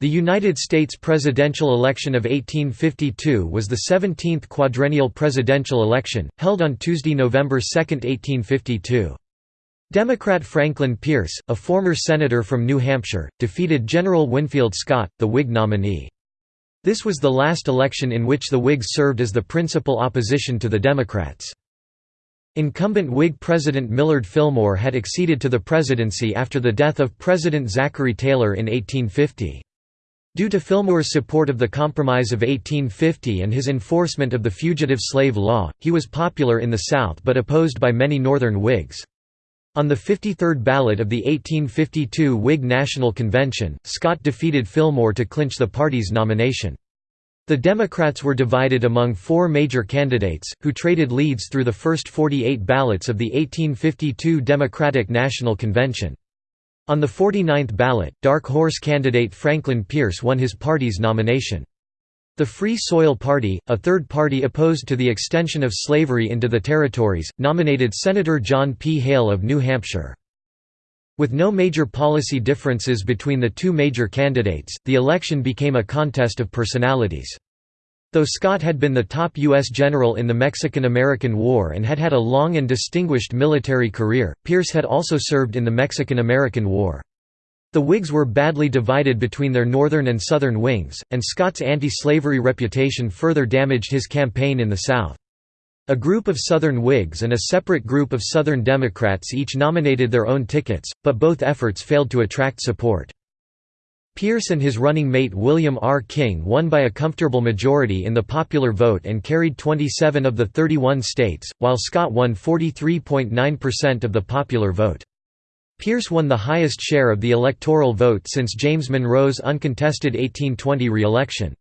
The United States presidential election of 1852 was the 17th quadrennial presidential election, held on Tuesday, November 2, 1852. Democrat Franklin Pierce, a former senator from New Hampshire, defeated General Winfield Scott, the Whig nominee. This was the last election in which the Whigs served as the principal opposition to the Democrats. Incumbent Whig President Millard Fillmore had acceded to the presidency after the death of President Zachary Taylor in 1850. Due to Fillmore's support of the Compromise of 1850 and his enforcement of the Fugitive Slave Law, he was popular in the South but opposed by many Northern Whigs. On the 53rd ballot of the 1852 Whig National Convention, Scott defeated Fillmore to clinch the party's nomination. The Democrats were divided among four major candidates, who traded leads through the first 48 ballots of the 1852 Democratic National Convention. On the 49th ballot, dark horse candidate Franklin Pierce won his party's nomination. The Free Soil Party, a third party opposed to the extension of slavery into the territories, nominated Senator John P. Hale of New Hampshire. With no major policy differences between the two major candidates, the election became a contest of personalities. Though Scott had been the top U.S. general in the Mexican–American War and had had a long and distinguished military career, Pierce had also served in the Mexican–American War. The Whigs were badly divided between their northern and southern wings, and Scott's anti-slavery reputation further damaged his campaign in the South. A group of Southern Whigs and a separate group of Southern Democrats each nominated their own tickets, but both efforts failed to attract support. Pierce and his running mate William R. King won by a comfortable majority in the popular vote and carried 27 of the 31 states, while Scott won 43.9% of the popular vote. Pierce won the highest share of the electoral vote since James Monroe's uncontested 1820 re-election.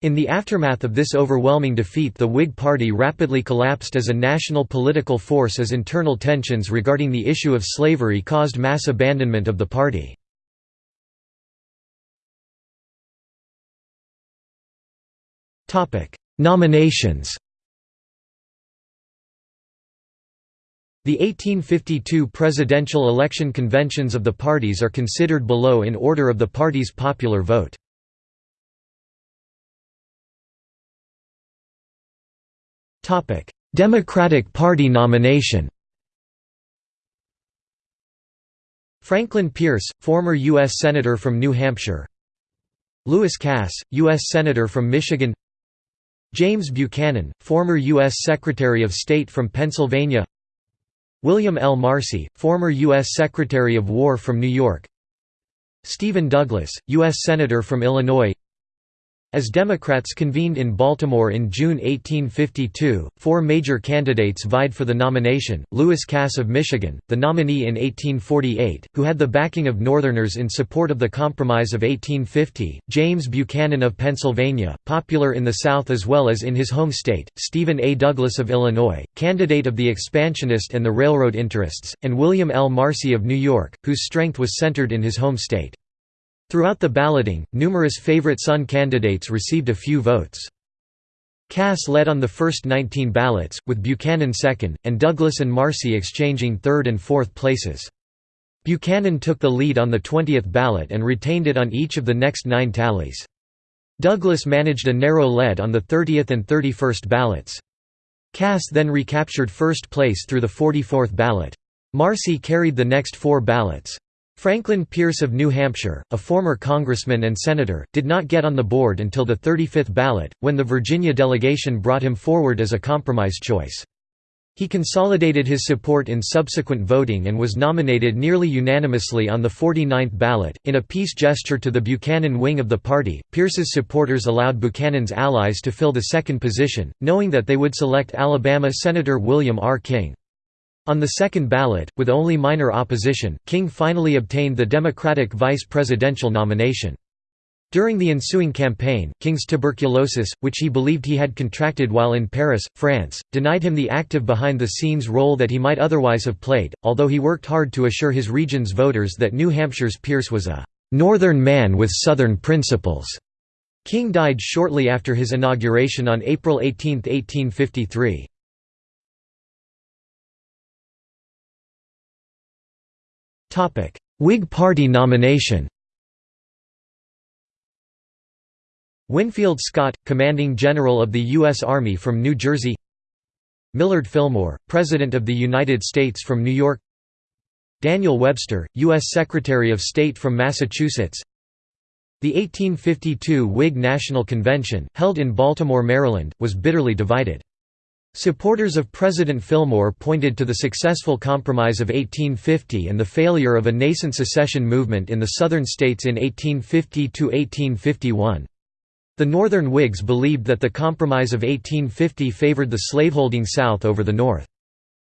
In the aftermath of this overwhelming defeat the Whig Party rapidly collapsed as a national political force as internal tensions regarding the issue of slavery caused mass abandonment of the party. Nominations The 1852 presidential election conventions of the parties are considered below in order of the party's popular vote. Democratic Party nomination Franklin Pierce, former U.S. Senator from New Hampshire Lewis Cass, U.S. Senator from Michigan James Buchanan, former U.S. Secretary of State from Pennsylvania William L. Marcy, former U.S. Secretary of War from New York Stephen Douglas, U.S. Senator from Illinois as Democrats convened in Baltimore in June 1852, four major candidates vied for the nomination, Lewis Cass of Michigan, the nominee in 1848, who had the backing of Northerners in support of the Compromise of 1850, James Buchanan of Pennsylvania, popular in the South as well as in his home state, Stephen A. Douglas of Illinois, candidate of the expansionist and the railroad interests, and William L. Marcy of New York, whose strength was centered in his home state. Throughout the balloting, numerous favorite son candidates received a few votes. Cass led on the first 19 ballots, with Buchanan second, and Douglas and Marcy exchanging third and fourth places. Buchanan took the lead on the 20th ballot and retained it on each of the next nine tallies. Douglas managed a narrow lead on the 30th and 31st ballots. Cass then recaptured first place through the 44th ballot. Marcy carried the next four ballots. Franklin Pierce of New Hampshire, a former congressman and senator, did not get on the board until the 35th ballot, when the Virginia delegation brought him forward as a compromise choice. He consolidated his support in subsequent voting and was nominated nearly unanimously on the 49th ballot. In a peace gesture to the Buchanan wing of the party, Pierce's supporters allowed Buchanan's allies to fill the second position, knowing that they would select Alabama Senator William R. King. On the second ballot, with only minor opposition, King finally obtained the Democratic vice presidential nomination. During the ensuing campaign, King's tuberculosis, which he believed he had contracted while in Paris, France, denied him the active behind-the-scenes role that he might otherwise have played, although he worked hard to assure his region's voters that New Hampshire's Pierce was a «northern man with southern principles». King died shortly after his inauguration on April 18, 1853. Whig Party nomination Winfield Scott, commanding general of the U.S. Army from New Jersey Millard Fillmore, President of the United States from New York Daniel Webster, U.S. Secretary of State from Massachusetts The 1852 Whig National Convention, held in Baltimore, Maryland, was bitterly divided. Supporters of President Fillmore pointed to the successful Compromise of 1850 and the failure of a nascent secession movement in the Southern states in 1850–1851. The Northern Whigs believed that the Compromise of 1850 favored the slaveholding South over the North.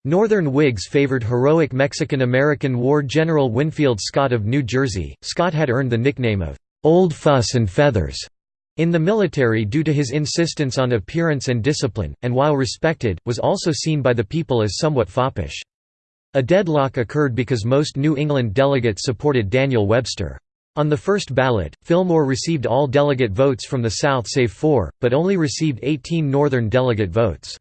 Northern Whigs favored heroic Mexican-American War General Winfield Scott of New Jersey. Scott had earned the nickname of "'Old Fuss and Feathers' in the military due to his insistence on appearance and discipline, and while respected, was also seen by the people as somewhat foppish. A deadlock occurred because most New England delegates supported Daniel Webster. On the first ballot, Fillmore received all delegate votes from the South save four, but only received 18 Northern delegate votes.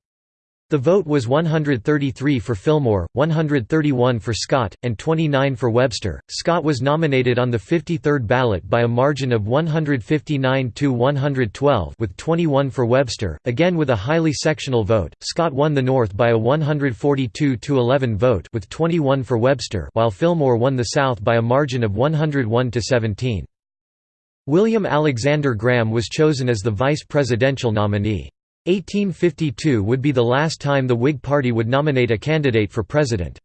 The vote was 133 for Fillmore, 131 for Scott, and 29 for Webster. Scott was nominated on the 53rd ballot by a margin of 159 to 112 with 21 for Webster, again with a highly sectional vote. Scott won the North by a 142 to 11 vote with 21 for Webster, while Fillmore won the South by a margin of 101 to 17. William Alexander Graham was chosen as the vice presidential nominee. 1852 would be the last time the Whig Party would nominate a candidate for president.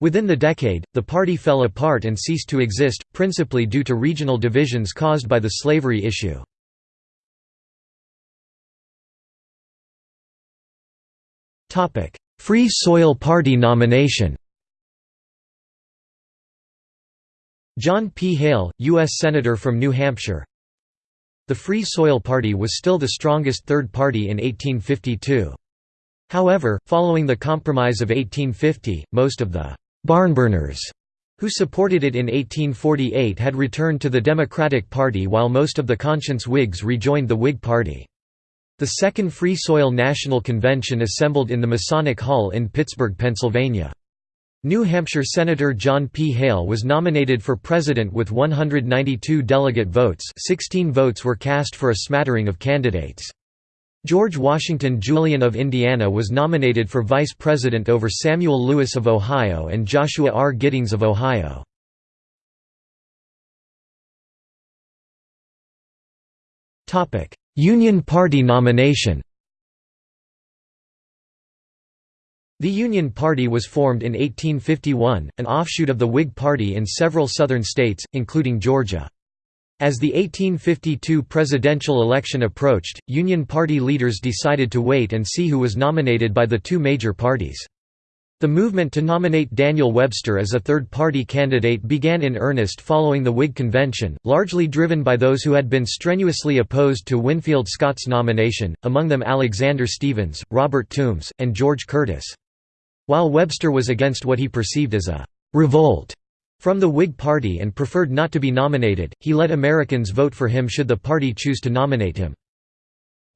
Within the decade, the party fell apart and ceased to exist, principally due to regional divisions caused by the slavery issue. Free Soil Party nomination John P. Hale, U.S. Senator from New Hampshire the Free Soil Party was still the strongest third party in 1852. However, following the Compromise of 1850, most of the «barnburners» who supported it in 1848 had returned to the Democratic Party while most of the conscience Whigs rejoined the Whig Party. The Second Free Soil National Convention assembled in the Masonic Hall in Pittsburgh, Pennsylvania. New Hampshire Senator John P. Hale was nominated for president with 192 delegate votes 16 votes were cast for a smattering of candidates. George Washington Julian of Indiana was nominated for vice president over Samuel Lewis of Ohio and Joshua R. Giddings of Ohio. Union Party nomination The Union Party was formed in 1851, an offshoot of the Whig Party in several Southern states, including Georgia. As the 1852 presidential election approached, Union Party leaders decided to wait and see who was nominated by the two major parties. The movement to nominate Daniel Webster as a third-party candidate began in earnest following the Whig convention, largely driven by those who had been strenuously opposed to Winfield Scott's nomination, among them Alexander Stephens, Robert Toombs, and George Curtis. While Webster was against what he perceived as a «revolt» from the Whig Party and preferred not to be nominated, he let Americans vote for him should the party choose to nominate him.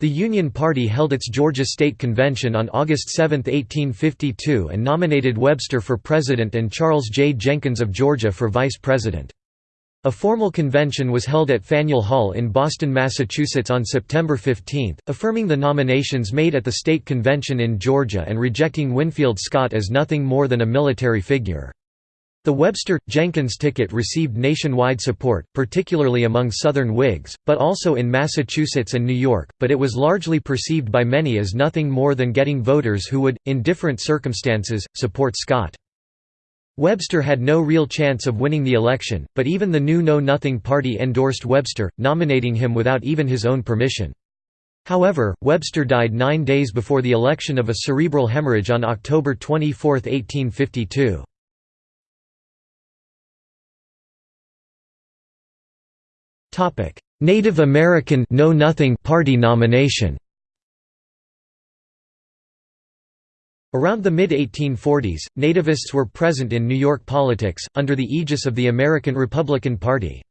The Union Party held its Georgia State Convention on August 7, 1852 and nominated Webster for president and Charles J. Jenkins of Georgia for vice president. A formal convention was held at Faneuil Hall in Boston, Massachusetts on September 15, affirming the nominations made at the state convention in Georgia and rejecting Winfield Scott as nothing more than a military figure. The Webster-Jenkins ticket received nationwide support, particularly among Southern Whigs, but also in Massachusetts and New York, but it was largely perceived by many as nothing more than getting voters who would, in different circumstances, support Scott. Webster had no real chance of winning the election, but even the new Know Nothing Party endorsed Webster, nominating him without even his own permission. However, Webster died nine days before the election of a cerebral hemorrhage on October 24, 1852. Native American Know Nothing Party nomination Around the mid-1840s, nativists were present in New York politics, under the aegis of the American Republican Party.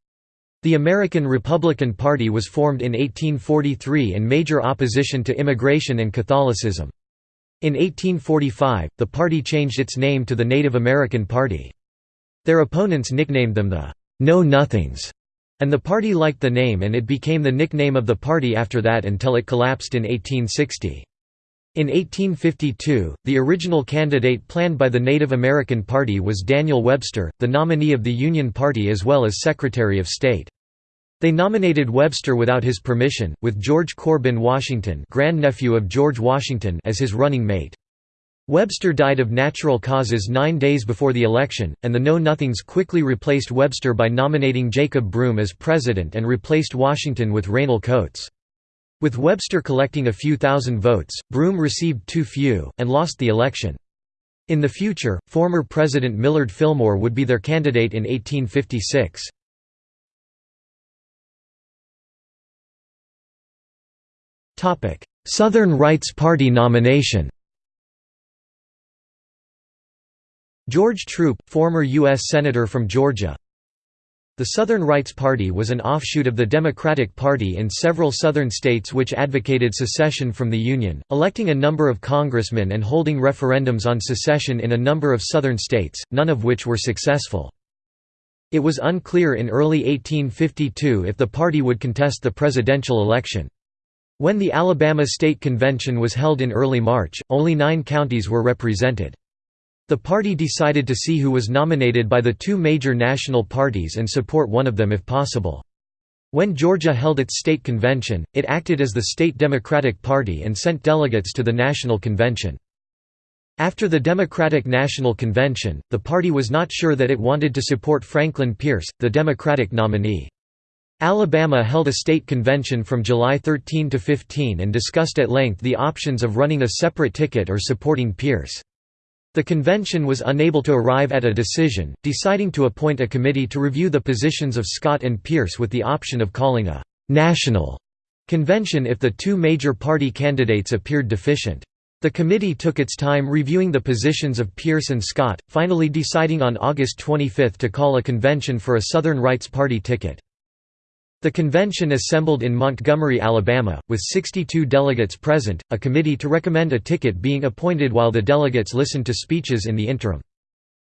The American Republican Party was formed in 1843 in major opposition to immigration and Catholicism. In 1845, the party changed its name to the Native American Party. Their opponents nicknamed them the Know Nothings, And the party liked the name and it became the nickname of the party after that until it collapsed in 1860. In 1852, the original candidate planned by the Native American Party was Daniel Webster, the nominee of the Union Party as well as Secretary of State. They nominated Webster without his permission, with George Corbin Washington grandnephew of George Washington as his running mate. Webster died of natural causes nine days before the election, and the Know-Nothings quickly replaced Webster by nominating Jacob Broome as president and replaced Washington with Reynell Coates. With Webster collecting a few thousand votes, Broome received too few, and lost the election. In the future, former President Millard Fillmore would be their candidate in 1856. Southern Rights Party nomination George Troup, former U.S. Senator from Georgia, the Southern Rights Party was an offshoot of the Democratic Party in several Southern states which advocated secession from the Union, electing a number of congressmen and holding referendums on secession in a number of Southern states, none of which were successful. It was unclear in early 1852 if the party would contest the presidential election. When the Alabama State Convention was held in early March, only nine counties were represented. The party decided to see who was nominated by the two major national parties and support one of them if possible. When Georgia held its state convention, it acted as the state Democratic Party and sent delegates to the national convention. After the Democratic National Convention, the party was not sure that it wanted to support Franklin Pierce, the Democratic nominee. Alabama held a state convention from July 13 to 15 and discussed at length the options of running a separate ticket or supporting Pierce. The convention was unable to arrive at a decision, deciding to appoint a committee to review the positions of Scott and Pierce with the option of calling a «national» convention if the two major party candidates appeared deficient. The committee took its time reviewing the positions of Pierce and Scott, finally deciding on August 25 to call a convention for a Southern Rights Party ticket. The convention assembled in Montgomery, Alabama, with 62 delegates present, a committee to recommend a ticket being appointed while the delegates listened to speeches in the interim.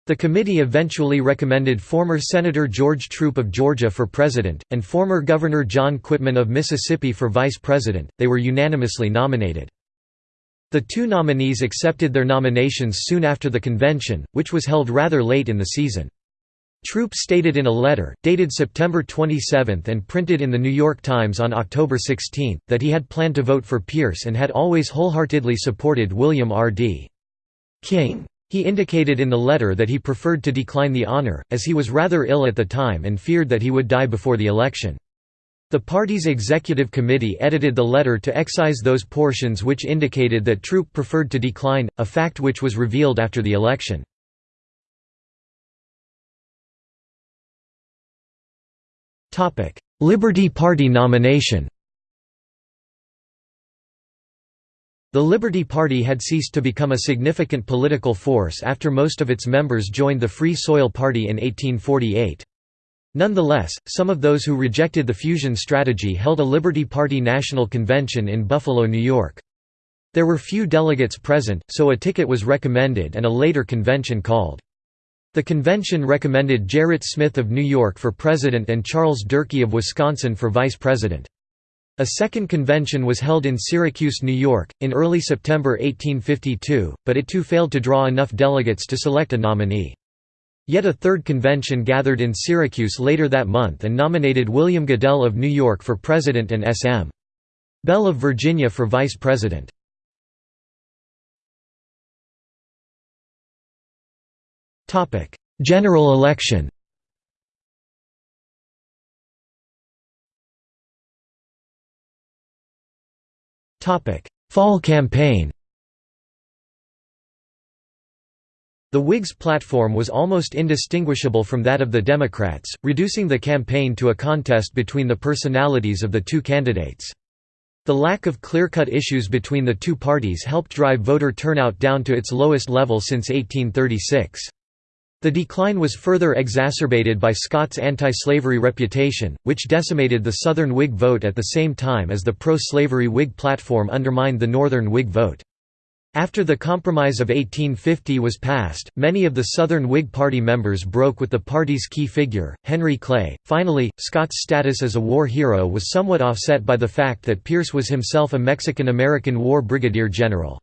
The committee eventually recommended former Senator George Troup of Georgia for president, and former Governor John Quitman of Mississippi for vice president. They were unanimously nominated. The two nominees accepted their nominations soon after the convention, which was held rather late in the season. Troup stated in a letter, dated September 27 and printed in The New York Times on October 16, that he had planned to vote for Pierce and had always wholeheartedly supported William R. D. King. He indicated in the letter that he preferred to decline the honor, as he was rather ill at the time and feared that he would die before the election. The party's executive committee edited the letter to excise those portions which indicated that Troup preferred to decline, a fact which was revealed after the election. Liberty Party nomination The Liberty Party had ceased to become a significant political force after most of its members joined the Free Soil Party in 1848. Nonetheless, some of those who rejected the fusion strategy held a Liberty Party national convention in Buffalo, New York. There were few delegates present, so a ticket was recommended and a later convention called. The convention recommended Gerrit Smith of New York for president and Charles Durkee of Wisconsin for vice president. A second convention was held in Syracuse, New York, in early September 1852, but it too failed to draw enough delegates to select a nominee. Yet a third convention gathered in Syracuse later that month and nominated William Goodell of New York for president and S.M. Bell of Virginia for vice president. General election Topic: Fall campaign The Whigs' platform was almost indistinguishable from that of the Democrats, reducing the campaign to a contest between the personalities of the two candidates. The lack of clear-cut issues between the two parties helped drive voter turnout down to its lowest level since 1836. The decline was further exacerbated by Scott's anti-slavery reputation, which decimated the Southern Whig vote at the same time as the pro-slavery Whig platform undermined the Northern Whig vote. After the Compromise of 1850 was passed, many of the Southern Whig Party members broke with the party's key figure, Henry Clay. Finally, Scott's status as a war hero was somewhat offset by the fact that Pierce was himself a Mexican-American war brigadier general.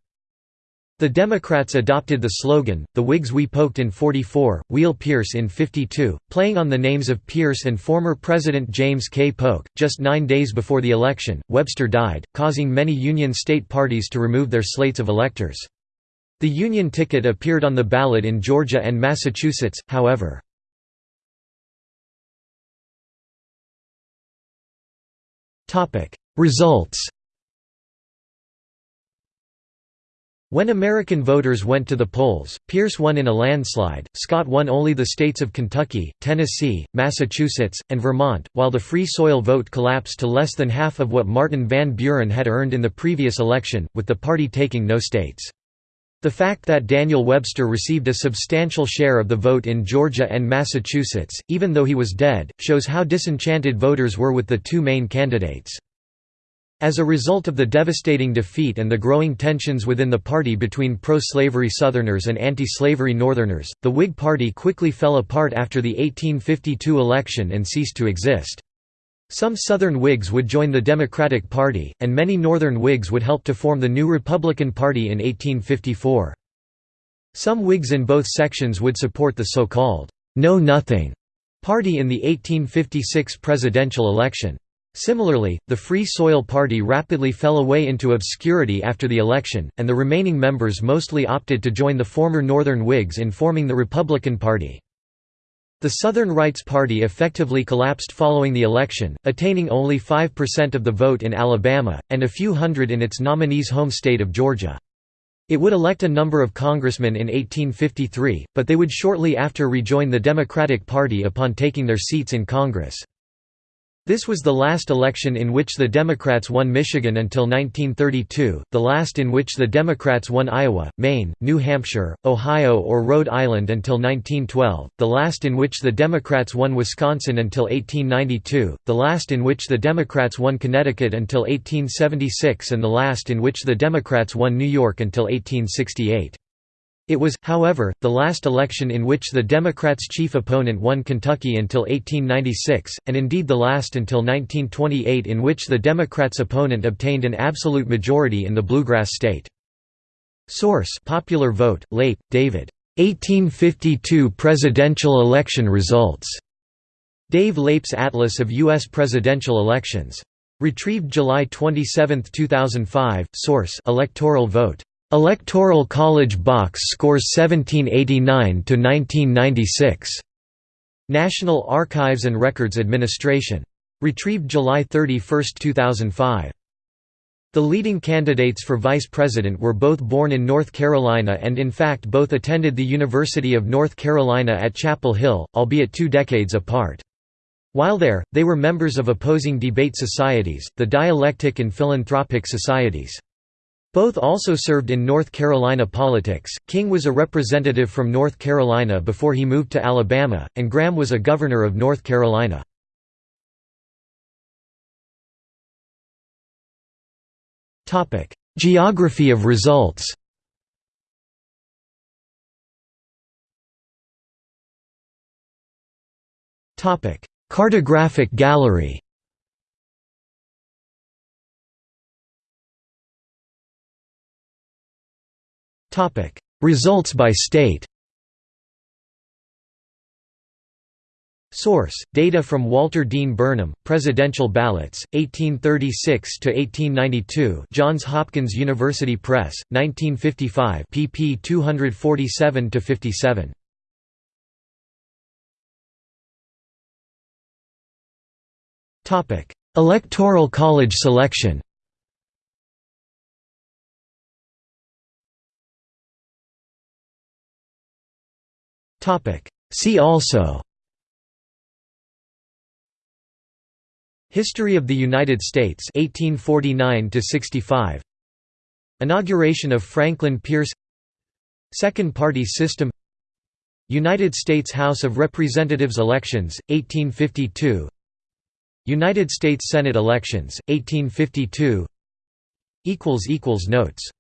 The Democrats adopted the slogan, The Whigs We Poked in 44, Wheel Pierce in 52, playing on the names of Pierce and former President James K. Polk. Just nine days before the election, Webster died, causing many Union state parties to remove their slates of electors. The Union ticket appeared on the ballot in Georgia and Massachusetts, however. Results When American voters went to the polls, Pierce won in a landslide, Scott won only the states of Kentucky, Tennessee, Massachusetts, and Vermont, while the Free Soil vote collapsed to less than half of what Martin Van Buren had earned in the previous election, with the party taking no states. The fact that Daniel Webster received a substantial share of the vote in Georgia and Massachusetts, even though he was dead, shows how disenchanted voters were with the two main candidates. As a result of the devastating defeat and the growing tensions within the party between pro-slavery Southerners and anti-slavery Northerners, the Whig Party quickly fell apart after the 1852 election and ceased to exist. Some Southern Whigs would join the Democratic Party, and many Northern Whigs would help to form the new Republican Party in 1854. Some Whigs in both sections would support the so-called Know Nothing party in the 1856 presidential election. Similarly, the Free Soil Party rapidly fell away into obscurity after the election, and the remaining members mostly opted to join the former Northern Whigs in forming the Republican Party. The Southern Rights Party effectively collapsed following the election, attaining only 5% of the vote in Alabama, and a few hundred in its nominee's home state of Georgia. It would elect a number of congressmen in 1853, but they would shortly after rejoin the Democratic Party upon taking their seats in Congress. This was the last election in which the Democrats won Michigan until 1932, the last in which the Democrats won Iowa, Maine, New Hampshire, Ohio or Rhode Island until 1912, the last in which the Democrats won Wisconsin until 1892, the last in which the Democrats won Connecticut until 1876 and the last in which the Democrats won New York until 1868. It was, however, the last election in which the Democrats' chief opponent won Kentucky until 1896, and indeed the last until 1928 in which the Democrats' opponent obtained an absolute majority in the bluegrass state. Source Popular Vote, Leip, David. 1852 Presidential Election Results. Dave Leip's Atlas of U.S. Presidential Elections. Retrieved July 27, 2005. Source Electoral Vote. Electoral College box scores 1789 to 1996. National Archives and Records Administration. Retrieved July 31, 2005. The leading candidates for vice president were both born in North Carolina and in fact both attended the University of North Carolina at Chapel Hill, albeit two decades apart. While there, they were members of opposing debate societies, the dialectic and philanthropic societies. Both also served in North Carolina politics. King was a representative from North Carolina before he moved to Alabama, and Graham was a governor of North Carolina. Topic: Geography of results. Topic: Cartographic gallery. Topic: Results by state. Source: Data from Walter Dean Burnham, Presidential Ballots, 1836 to 1892. Johns Hopkins University Press, 1955, pp. 247 to 57. Topic: Electoral College selection. See also. History of the United States 1849 65 Inauguration of Franklin Pierce. Second Party System. United States House of Representatives elections 1852 United States Senate elections 1852 equals equals notes